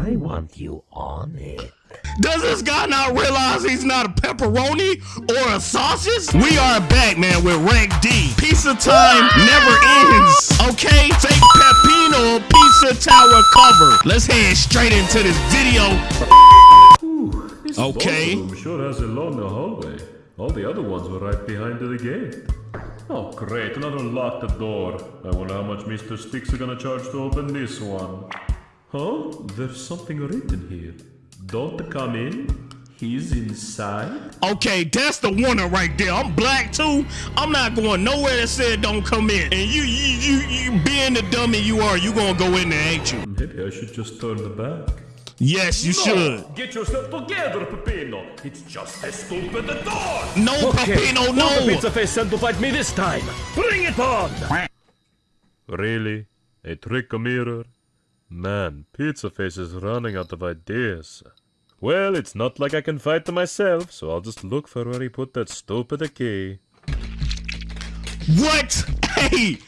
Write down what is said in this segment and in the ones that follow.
I want you on it. Does this guy not realize he's not a pepperoni or a sausage? We are back, man, with Rank D. Pizza time never ends. Okay? Fake Peppino Pizza Tower cover. Let's head straight into this video. Okay. I'm sure has a longer hallway. All the other ones were right behind the gate. Oh, great. Another locked door. I wonder how much Mr. Sticks are gonna charge to open this one. Huh? There's something written here. Don't come in. He's inside. Okay, that's the warning right there. I'm black too. I'm not going nowhere that said don't come in. And you, you, you, you being the dummy you are, you gonna go in there, ain't you? Maybe I should just turn the back. Yes, you should. Get yourself together, Peppino. It's just as stupid a door. No, Peppino, no. The Pizza Face sent to fight me this time. Bring it on! Really? A trick mirror? Man, Pizza Face is running out of ideas. Well, it's not like I can fight them myself, so I'll just look for where he put that stupid key. What? Hey,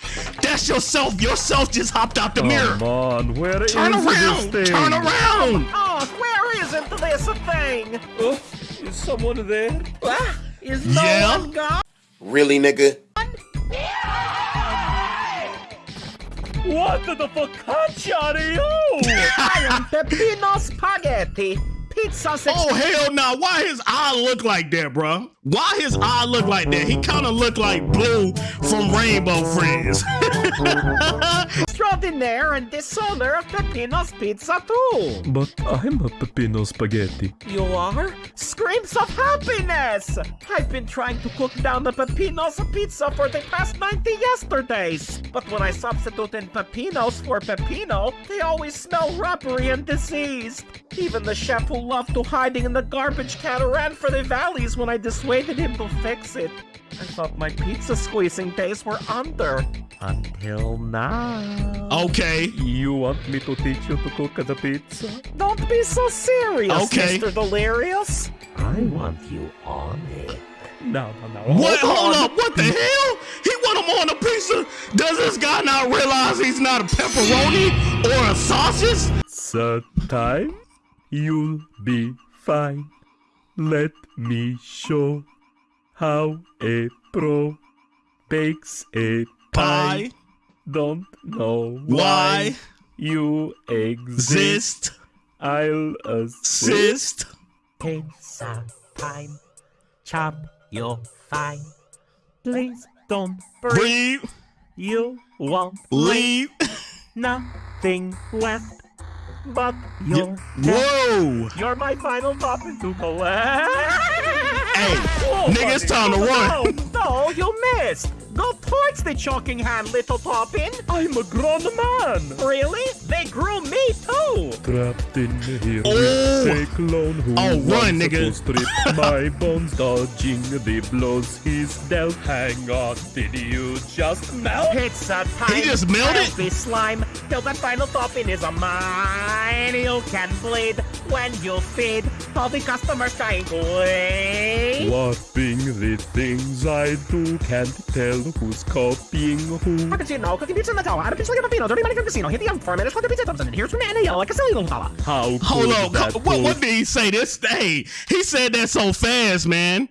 that's yourself. Yourself just hopped out the mirror. Come on, where is Turn this around. thing? Turn around. Oh, where isn't this thing? Oh, is someone there? Ah, is no Yeah? one gone? Really, nigga? What the focaccia are you? I am Peppino Spaghetti. Pizza six. Oh hell no! Why his eye look like that, bro? Why his eye look like that? He kind of look like Blue from Rainbow Friends. extraordinaire and dishonor of Peppino's Pizza too. But I'm a Peppino Spaghetti. You are? Screams of happiness! I've been trying to cook down the Peppino's pizza for the past 90 yesterdays. But when I substitute in Peppino's for Peppino, they always smell rubbery and diseased. Even the chef who loved to hiding in the garbage can ran for the valleys when I dissuaded him to fix it. I thought my pizza squeezing days were under. Until now. okay. You want me to teach you to cook the pizza? Don't be so serious, Okay. Mr. Delirious. I want you on it. No, no, no. What? Hold up! What the hell? He want him on a pizza? Does this guy not realize he's not a pepperoni or a sausage? Third time, you'll be fine. Let me show how a pro bakes a pie. Pie. Don't know Why? you exist. Exist. I'll assist. Assist. Pizza time. Chop your fine. Please don't breathe. Breathe. You won't Leave. nothing left but your Whoa. You're my final topping to collect. Hey, nigga, it's time to run. No, no, you missed. Go towards the choking hand, little topping. I'm a grown man. Really? They grew me too. Trapped in here Oh. with a clone who Oh, run, nigga. strip my bones, dodging the blows he's dealt. Hang on, did you just melt? Pizza time. He just melted? Healthy slime. Till that final topping is a mine. You can bleed when you feed all the customers trying to wait. Warping the things I do, can't tell who's copying who. Cappuccino, cooking pizza in the tower, add a pizza like a Peppino, dirty money from casino, hit the oven for a minute, put the pizza thumbs in, and here's from Anna like a silly little fella. How Hold could up. that What, what did he say? This hey, he said that so fast, man.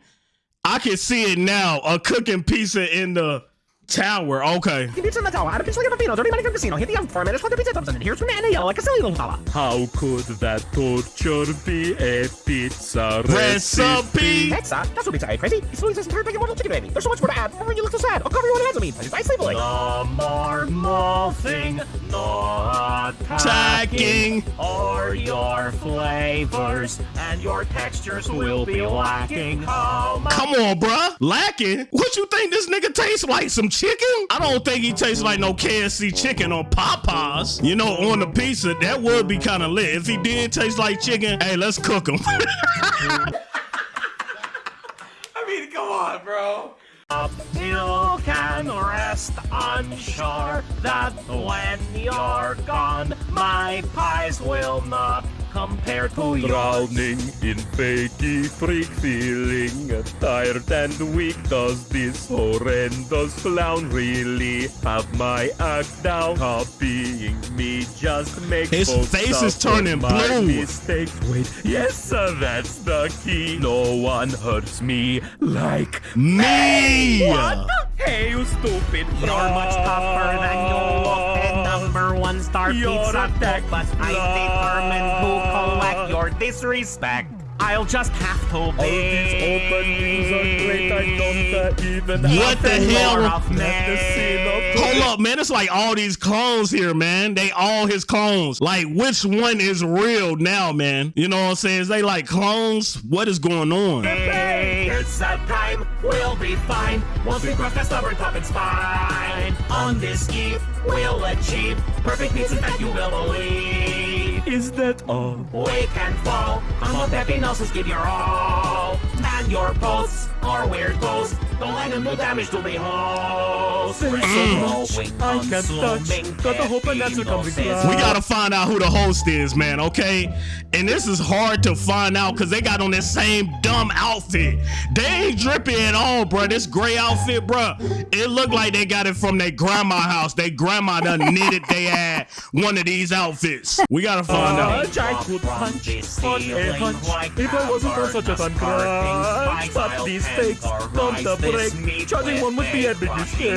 I can see it now. A cooking pizza in the tower. Okay. Cooking pizza in the tower, add a pizza like a Peppino, dirty money from casino, hit the oven for a minute, put the pizza thumbs in, and here's from Anna like a silly little fella. How could that torture be a pizza Recipe. Pizza? That's what pizza ate, crazy. It's Louisa's entire big immortal chicken baby. There's so much more to add. Remember when you look so sad. I'll cover you in hands of me. Nice sleepily. No more morphing, no Attacking. or your flavors and your textures will be lacking. How much Come on, bruh. Lacking? What you think this nigga tastes like? Some chicken? I don't think he tastes like no KFC chicken or Popeyes. You know, on the pizza, that would be kind of lit. If he did taste like chicken, hey, let's cook him. I mean, come on, bro. You can rest unsure that when you're gone, my pies will not compared to yours. Drowning in fakey freak feeling Tired and weak Does this horrendous clown really have my act down? Copying me just makes His folks face is turning my blue. mistakes. Wait, yes sir, that's the key No one hurts me like Me! What? Hey you stupid You're much tougher than you look. And number one star You're pizza cook, but I'm determined to collect your disrespect. I'll just have to be. All these openings are great, I don't uh, even What have the hell? more of the scene of Hold up, man. It's like all these clones here, man. They all his clones. Like, which one is real now, man? You know what I'm saying? Is they like clones? What is going on? Hey, it's a time, we'll be fine. Once we cross that stubborn top and spine. On this eve, we'll achieve perfect pieces that you will believe. Is that all? We can fall. I'm what Peppino's give your all. Man your posts or weird posts. Don't let them do damage to the host. Mm. I can't touch. Got the hope and answer comes We gotta find out who the host is, man, okay? And this is hard to find out because they got on this same dumb outfit. They ain't drippy at all, bro. This gray outfit, bro. It looked like they got it from their grandma house. They grandma done knitted they had one of these outfits. We gotta find Uh, out. I could punch on a hunch if I wasn't on such a fun crunch. But these fakes don't break. Charging one would be a big mistake.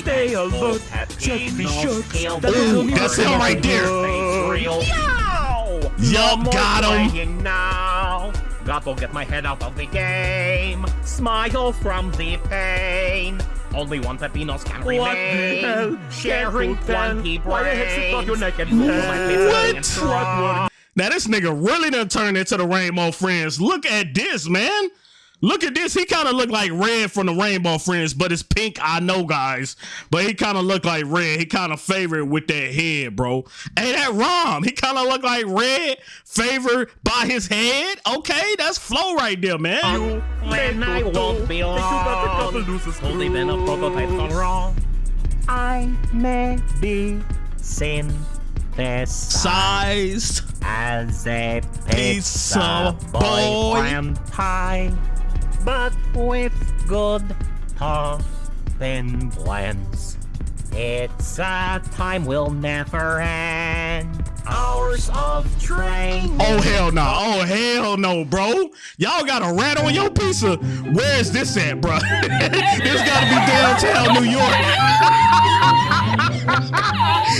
Stay alert. Just be sure that Ooh, that's him right there. Yup, got him. him. Now. Got to get my head out of the game. Smile from the pain. Only one Peppinos can What remain. the hell? Sharing Can't do that. one key Why the heck sit on your neck and What? Now this nigga really done turned into the Rainbow Friends. Look at this, man. Look at this. He kind of looked like Red from the Rainbow Friends, but it's pink. I know, guys. But he kind of looked like Red. He kind of favored with that head, bro. Hey, that Rom. He kind of looked like Red, favored by his head. Okay, that's flow right there, man. When I won't be long. Only been a prototype so wrong. I may be synthesized Sized. as a Pizza pizza boy. boyfriend pie, but with good topping blends. It's a time we'll never end. Hours of training. Oh hell no! Oh hell no, bro! Y'all got a rat on your pizza. Where is this at, bro? this gotta be downtown New York.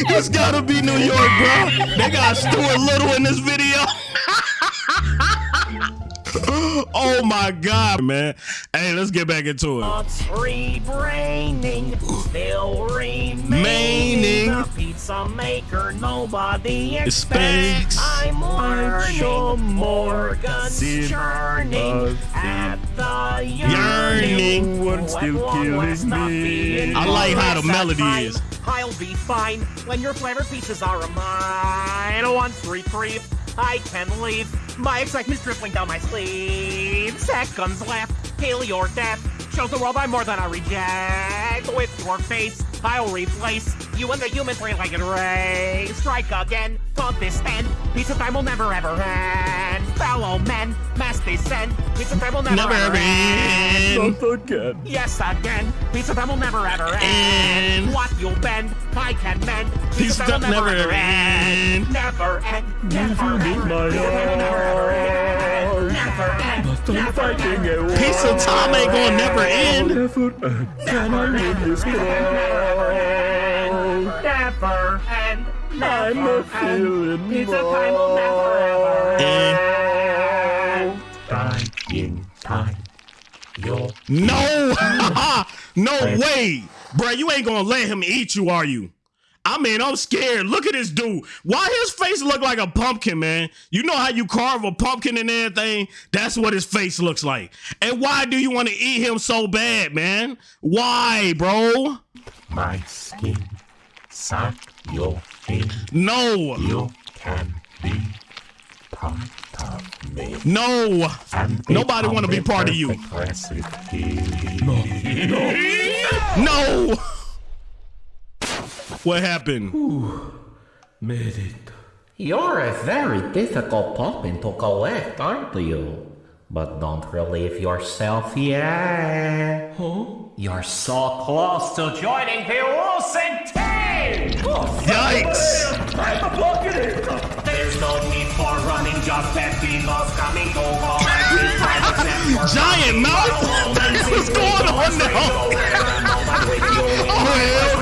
this gotta be New York, bro. They got Stuart Little in this video. oh my god, man! Hey, let's get back into it. Thoughts rebraining, still remaining. The pizza maker nobody Expects. expects. I'm learning, sure Morgan's Sin- churning at the Yearning. yearning. One still killing was not me. I like how the melody time is. I'll be fine when your flavored pizzas are mine. Once reprieve, I can leave. My excitement's dripping down my sleeve. Seconds left, till your death. Shows the world I'm more than a reject. With your face, I'll replace you and the human three-legged race. Strike again, taunt this stand. Pizza time will never ever end. Fellow men, mass descend. Pizza time will never, Never ever end. Not again. Yes, again. Pizza time will never ever end. End. What you bend, I can mend. Pizza time will never ever end. Never end. Never need end. Never end. Never end. but I'm fighting a war. Pizza time ain't gonna never end. Never end. Can I win this crown? Never end. I'm Never a end. feeling Pizza time will never ever end. Dying time. You'll No, no way, bro. You ain't gonna let him eat you, are you? I mean, I'm scared. Look at this dude. Why his face look like a pumpkin, man? You know how you carve a pumpkin and everything? That's what his face looks like. And why do you want to eat him so bad, man? Why, bro? my skin suck your. No, You can be part of me. no. Nobody wanna be part of you. Aggressive healing. No. What happened? Made it. You're a very difficult puppy to collect, aren't you? But don't relieve yourself yet. Huh? You're so close to joining the Wilson team! Yikes! There's no need for running, just Peppino's coming to collect his. Giant mouth? What's going on now? Oh, hell no.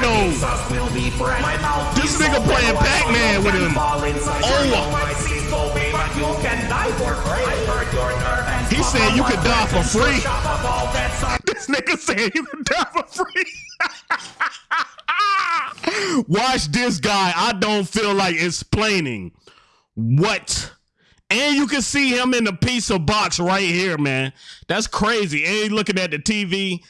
This nigga playing Pac-Man with him. Oh. He said you could die for free. This nigga said you could die for free. Watch this guy. I don't feel like explaining what. And you can see him in the pizza box right here, man. That's crazy. And he looking at the TV.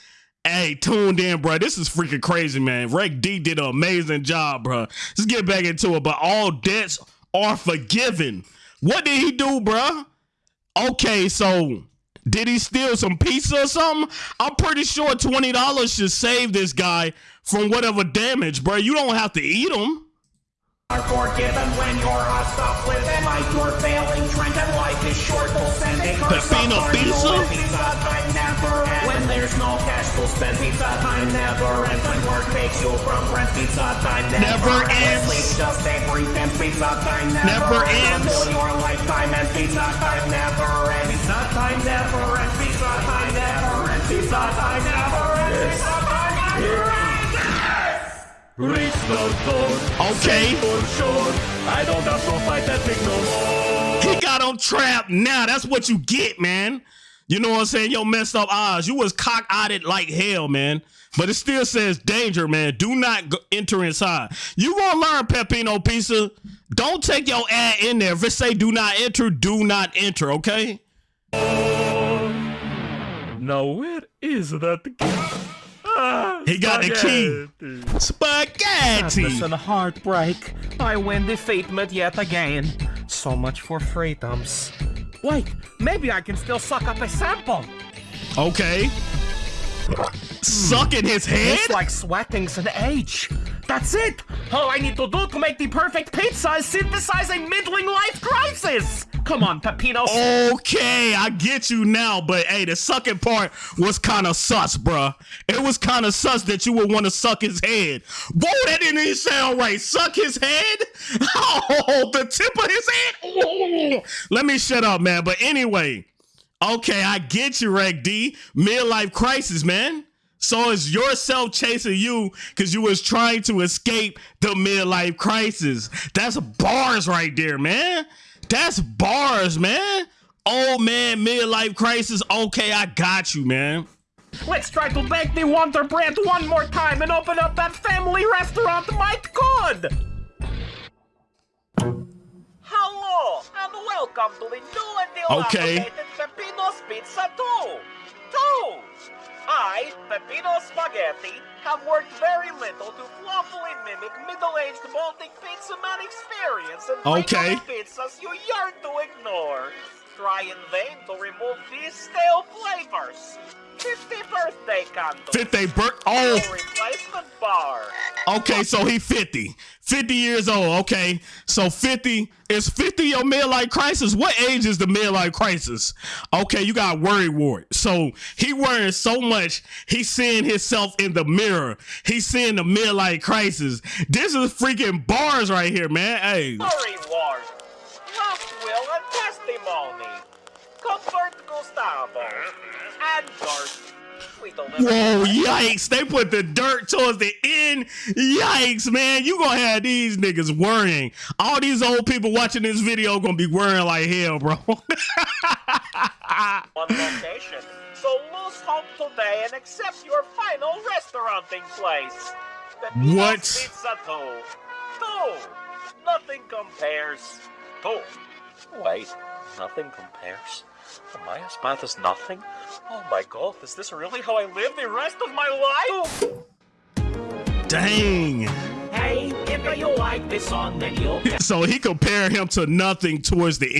Hey, tuned in, bro. This is freaking crazy, man. Reg D did an amazing job, bro. Let's get back into it. But all debts are forgiven. What did he do, bro? Okay, so did he steal some pizza or something? I'm pretty sure twenty dollars should save this guy from whatever damage, bro. You don't have to eat them. are forgiven when you're hostile with them. Like you're failing, drink and life is short. They'll send a curse Peppino upon you. pizza? Pizza never. When there's no to spend, pizza time never ends. When work takes you from rent, pizza time never, Never ends. Sleep just a brief and pizza time never, Never ends. Until your lifetime and pizza time never ends. Pizza time never ends. Pizza time never ends. Pizza time never ends. Pizza time never ends. Reach the door. Okay. For sure. I don't have to fight that thing no more. He got on trap now. That's what you get, man. You know what I'm saying? Yo, messed up eyes. You was cock-eyed like hell, man. But it still says danger, man. Do not go- enter inside. You gonna learn Peppino Pizza. Don't take your ad in there. If it say do not enter, do not enter, okay? Now where is that key? Ah, He got the key. spaghetti. Spaghetti. Sadness and heartbreak. I win defeatment yet again. So much for freedoms. Wait, maybe I can still suck up a sample. Okay. Sucking his head? It's like sweating's an age. That's it. All I need to do to make the perfect pizza is synthesize a middling Come on, Peppino. Okay, I get you now, but hey, the sucking part was kind of sus, bruh. It was kind of sus that you would want to suck his head. Whoa, that didn't even sound right. Suck his head? Oh, the tip of his head? Let me shut up, man. But anyway, okay, I get you, Reg D. Midlife crisis, man. So it's yourself chasing you because you was trying to escape the midlife crisis. That's bars right there, man. That's bars, man. Old man, midlife crisis. Okay, I got you, man. Let's try to bake the Wonder Bread one more time and open up that family restaurant might good. Hello and welcome to the new and Okay. dilapidated Peppino's Pizza 2. 2. I, Pepino Spaghetti, have worked very little to flawfully mimic middle-aged Baltic pizza man experience and Okay. pizzas you yearn to ignore. Try in vain to remove these stale flavors. 50 birthday candle. Fifth day birth. Oh, replacement bar. okay. So he 50. 50 years old. Okay. So 50 is 50 your midlife crisis. What age is the midlife crisis? Okay, you got worry ward. So he worrying so much. He's seeing himself in the mirror. He's seeing the midlife crisis. This is freaking bars right here, man. Hey. Story Gustavo. And. Whoa, yikes. They put the dirt towards the end. Yikes, man. You gonna have these niggas worrying. All these old people watching this video gonna be worrying like hell, bro. on location. So lose hope today and accept your final restauranting place. Peppino's What? Pizza 2. 2. Nothing compares. 2. Wait, nothing compares? My spot is nothing? Oh my god, is this really how I live the rest of my life? Dang. Hey, if you like this song, then you'll So he compared him to nothing towards the